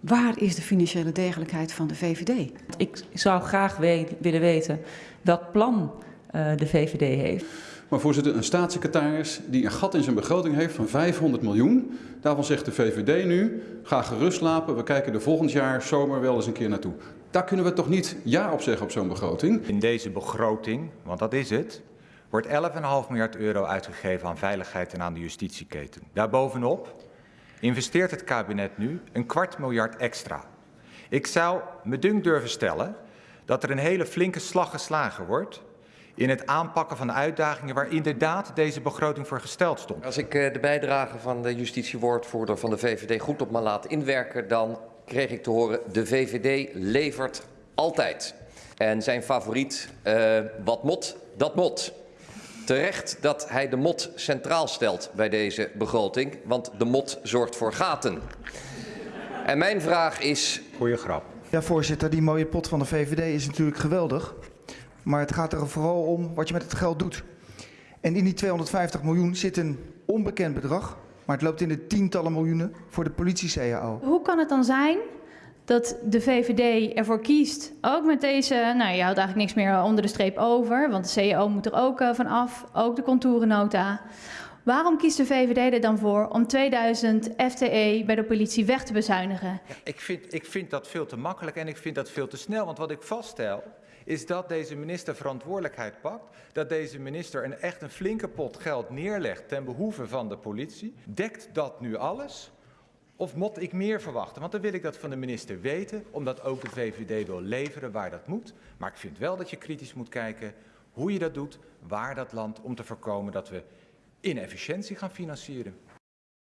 Waar is de financiële degelijkheid van de VVD? Ik zou graag we willen weten welk plan uh, de VVD heeft. Maar voorzitter, een staatssecretaris die een gat in zijn begroting heeft van 500 miljoen. Daarvan zegt de VVD nu, ga gerust slapen, we kijken er volgend jaar zomer wel eens een keer naartoe. Daar kunnen we toch niet ja op zeggen op zo'n begroting? In deze begroting, want dat is het, wordt 11,5 miljard euro uitgegeven aan veiligheid en aan de justitieketen. Daarbovenop investeert het kabinet nu een kwart miljard extra. Ik zou me dunk durven stellen dat er een hele flinke slag geslagen wordt in het aanpakken van de uitdagingen waar inderdaad deze begroting voor gesteld stond. Als ik eh, de bijdrage van de justitiewoordvoerder van de VVD goed op me laat inwerken, dan kreeg ik te horen de VVD levert altijd. En zijn favoriet, uh, wat mot, dat mot. Terecht dat hij de mot centraal stelt bij deze begroting, want de mot zorgt voor gaten. En mijn vraag is... Goeie grap. Ja, voorzitter, die mooie pot van de VVD is natuurlijk geweldig. Maar het gaat er vooral om wat je met het geld doet. En in die 250 miljoen zit een onbekend bedrag, maar het loopt in de tientallen miljoenen voor de politie-CAO. Hoe kan het dan zijn dat de VVD ervoor kiest, ook met deze, nou je houdt eigenlijk niks meer onder de streep over, want de CAO moet er ook uh, van af, ook de contourennota. Waarom kiest de VVD er dan voor om 2000 FTE bij de politie weg te bezuinigen? Ja, ik, vind, ik vind dat veel te makkelijk en ik vind dat veel te snel, want wat ik vaststel is dat deze minister verantwoordelijkheid pakt, dat deze minister een echt een flinke pot geld neerlegt ten behoeve van de politie. Dekt dat nu alles? Of moet ik meer verwachten? Want dan wil ik dat van de minister weten, omdat ook de VVD wil leveren waar dat moet. Maar ik vind wel dat je kritisch moet kijken hoe je dat doet, waar dat landt, om te voorkomen dat we inefficiëntie gaan financieren.